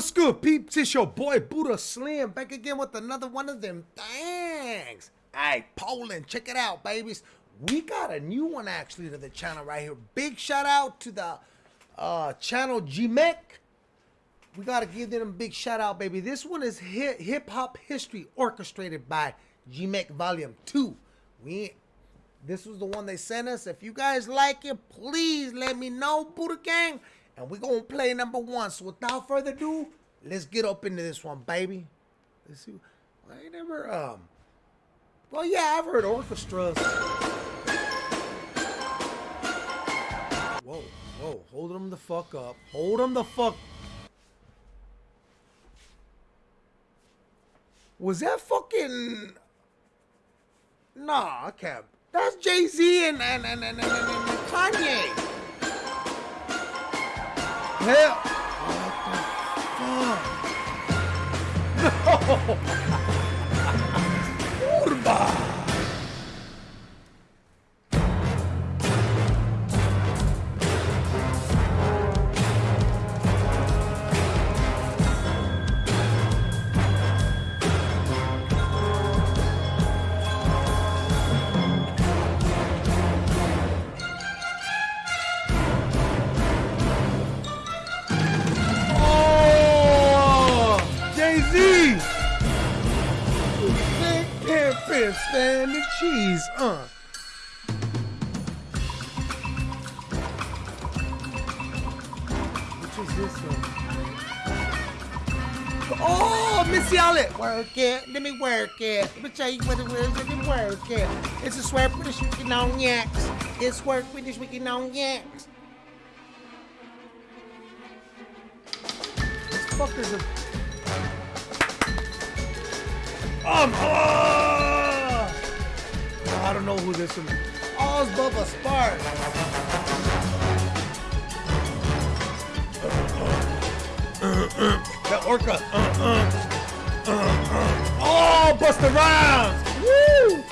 What's good, peeps? It's your boy Buddha Slim back again with another one of them things. Hey, Poland, check it out, babies. We got a new one actually to the channel right here. Big shout out to the uh, channel G Mac. We gotta give them a big shout out, baby. This one is hip hop history orchestrated by G Mac Volume 2. We this was the one they sent us. If you guys like it, please let me know, Buddha Gang and we're gonna play number one. So without further ado, let's get up into this one, baby. Let's see. I ain't never um. Well, yeah, I've heard orchestras. Whoa, whoa, hold them the fuck up. Hold them the fuck. Was that fucking? Nah, I can't. That's Jay Z and and and and, and, and Kanye. 哎呀！啊！哈哈哈！牛逼！Urba. stand the cheese, uh. Which is this one? Oh, Missy Elliott. Work it. Let me work it. Let me tell you what it is. Let me work it. It's a swear British wicked on yaks. It's work British wicked on yaks. This fucker's a... Um, oh! Don't know who this is. It's Bubba Spark. that orca. oh, Busta Rhymes. Woo!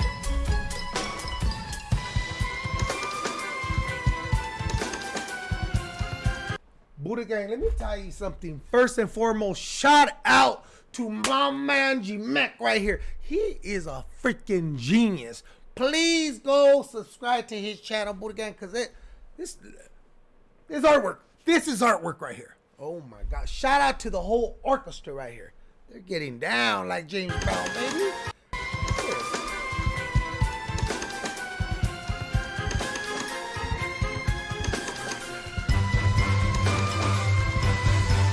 Buddha Gang, let me tell you something. First and foremost, shout out to my man G Mac right here. He is a freaking genius please go subscribe to his channel, Buddha Gang, because it this is artwork. This is artwork right here. Oh my God! Shout out to the whole orchestra right here. They're getting down like James Brown, baby.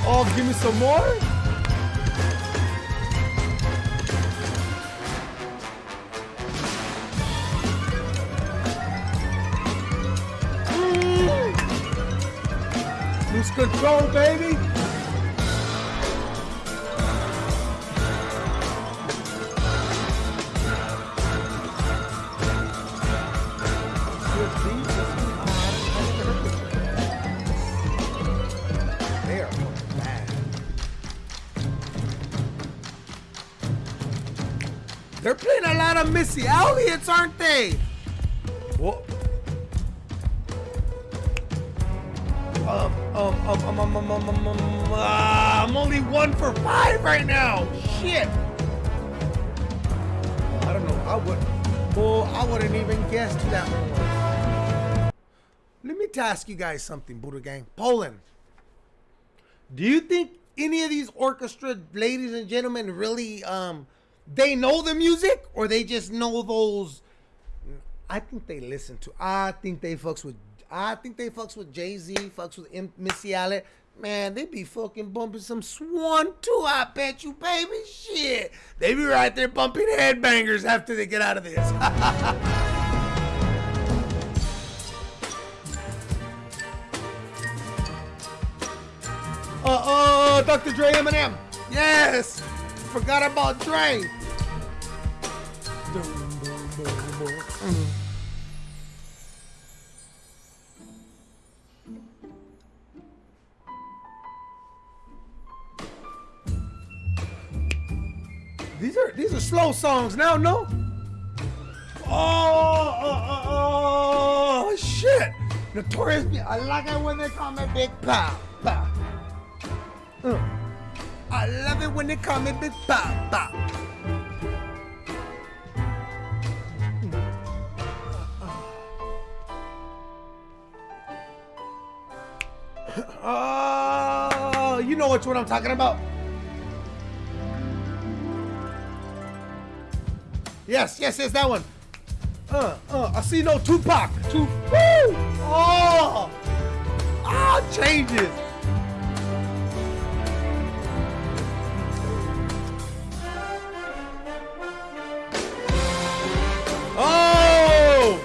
Oh, give me some more. Lose control, baby. They're playing a lot of Missy Elliott's, aren't they? Whoa. Um, um, um, um, um, um, um, um, um uh, I'm only one for five right now. Shit. I don't know. I would. Well, I wouldn't even guess to that one. Let me ask you guys something, Buddha Gang. Poland. Do you think any of these orchestra ladies and gentlemen really um they know the music or they just know those I think they listen to I think they fucks with I think they fucks with Jay Z, fucks with M- Missy Elliott. Man, they be fucking bumping some Swan too. I bet you, baby. Shit, they be right there bumping headbangers after they get out of this. Uh oh, Dr. Dre Eminem. Yes, forgot about Dre. Mm. These are these are slow songs now, no? Oh, oh, oh, oh shit! Notorious, I like it when they call me Big Pow, Pow. Uh. I love it when they call me Big Papa. Uh, oh, you know which one I'm talking about. Yes, yes, yes, that one. Uh, uh, I see no Tupac. Two, woo! Oh! Ah, changes. Oh!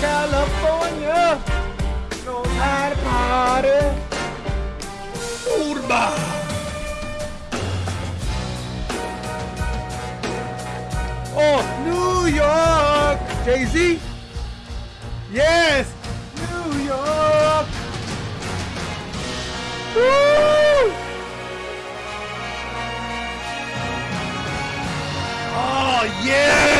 California knows how to party. Urba. York. Jay Z. Yes, New York. Woo! Oh yes.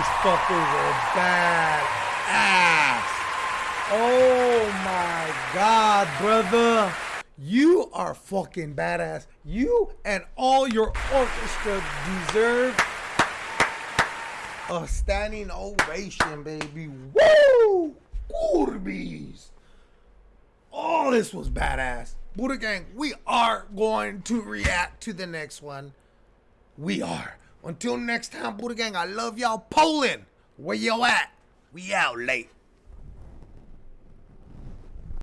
These fuckers are bad ass. Oh my god, brother. You are fucking badass. You and all your orchestra deserve a standing ovation, baby. Woo! Curbies! All this was badass. Buddha Gang, we are going to react to the next one. We are. Until next time, Buddha Gang, I love y'all. Poland, where y'all at? We out late.